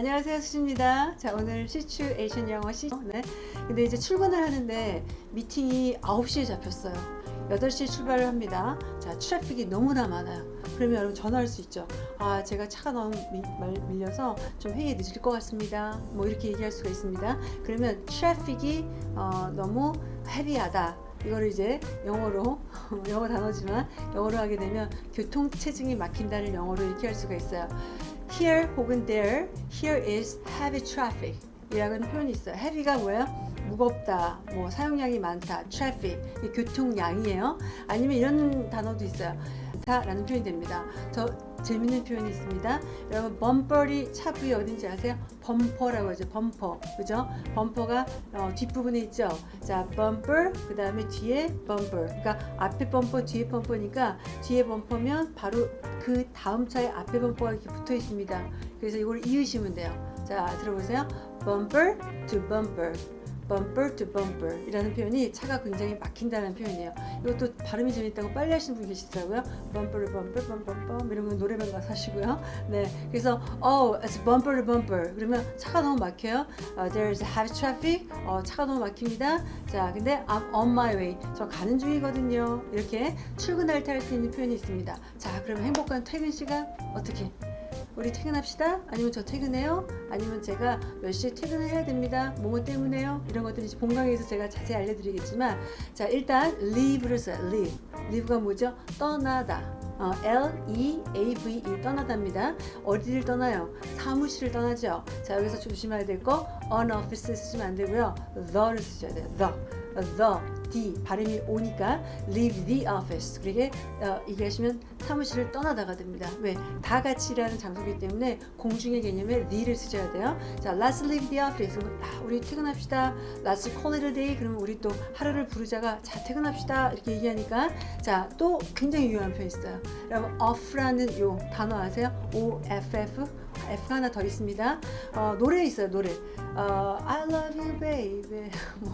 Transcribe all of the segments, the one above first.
안녕하세요 수지입니다. 자 오늘 situation 영어 시 네. 근데 이제 출근을 하는데 미팅이 9시에 잡혔어요. 8시에 출발을 합니다. 자 traffic이 너무나 많아요. 그러면 여러분 전화할 수 있죠. 아 제가 차가 너무 미, 말, 밀려서 좀 회의에 늦을 것 같습니다. 뭐 이렇게 얘기할 수가 있습니다. 그러면 traffic이 어, 너무 heavy하다. 이거를 이제 영어로 영어 단어지만 영어로 하게 되면 교통체증이 막힌다를 영어로 이렇게 할 수가 있어요 here 혹은 there here is heavy traffic 이라는 표현이 있어요. Heavy가 뭐예요? 무겁다 뭐 사용량이 많다 traffic 교통량이에요. 아니면 이런 단어도 있어요. 라는 표현이 됩니다. 저 재밌는 표현이 있습니다. 여러분 범퍼리 차 부위 어딘지 아세요? 범퍼라고 하죠 범퍼 그죠? 범퍼가 어, 뒷부분에 있죠? 자 범퍼 그 다음에 뒤에 범퍼 그러니까 앞에 범퍼 뒤에 범퍼니까 뒤에 범퍼면 바로 그 다음 차에 앞에 범퍼가 이렇게 붙어 있습니다. 그래서 이걸 이으시면 돼요. 자 들어보세요. Bumper to bumper bumper to bumper 이라는 표현이 차가 굉장히 막힌다는 표현이에요. 이것도 발음이 재밌다고 빨리 하시는 분 계시더라고요. bumper to bumper bumper bumper 건 노래방 가서 하시고요. 네 그래서 oh it's bumper to bumper. 그러면 차가 너무 막혀요. uh, there's heavy traffic. 어, 차가 너무 막힙니다. 자 근데 I'm on my way. 저 가는 중이거든요. 이렇게 출근할 때 할 수 있는 표현이 있습니다. 자 그러면 행복한 퇴근 시간 어떻게 우리 퇴근합시다 아니면 저 퇴근해요 아니면 제가 몇 시에 퇴근을 해야 됩니다 뭐뭐 때문에요 이런 것들이 본강에서 제가 자세히 알려드리겠지만 자 일단 leave를 써요 leave leave가 뭐죠 떠나다 어, L-E-A-V-E 떠나답니다. 어디를 떠나요? 사무실을 떠나죠. 자 여기서 조심해야 될 거 on office 쓰시면 안 되고요. the를 쓰셔야 돼요. the, the, D 발음이 오니까 leave the office 그러게 어, 얘기하시면 사무실을 떠나다가 됩니다. 왜? 다 같이 일하는 장소이기 때문에 공중의 개념에 the를 쓰셔야 돼요. 자, let's leave the office. 아, 우리 퇴근합시다. Let's call it a day. 그러면 우리 또 하루를 부르자가 자 퇴근합시다 이렇게 얘기하니까 자 또 굉장히 유용한 표현 있어요. 여러분 off라는 요 단어 아세요? O-F-F F 하나 더 있습니다. 어, 노래 있어요 노래. 어, I love you baby. 뭐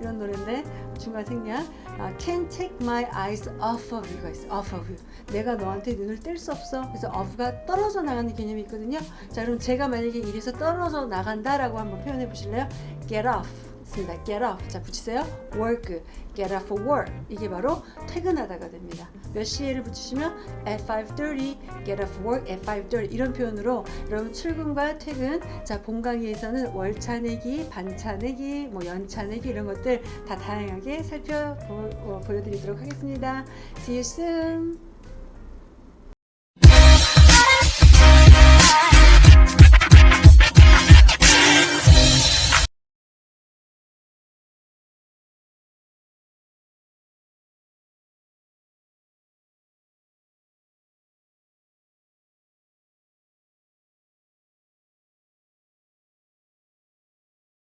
이런 노래인데 중간 생략. 어, Can't take my eyes off of you가 있어 off of you. 내가 너한테 눈을 뗄 수 없어. 그래서 off가 떨어져 나가는 개념이 있거든요. 자 그럼 제가 만약에 이래서 떨어져 나간다 라고 한번 표현해 보실래요? Get off 습니다. Get off 자 붙이세요. Work. Get off work. 이게 바로 퇴근하다가 됩니다. 몇 시에를 붙이시면 at 5.30 get off work at 5.30 이런 표현으로 여러분 출근과 퇴근 자 본강의에서는 월차 내기 반차 내기 뭐 연차 내기 이런 것들 다 다양하게 살펴보여드리도록 하겠습니다. See you soon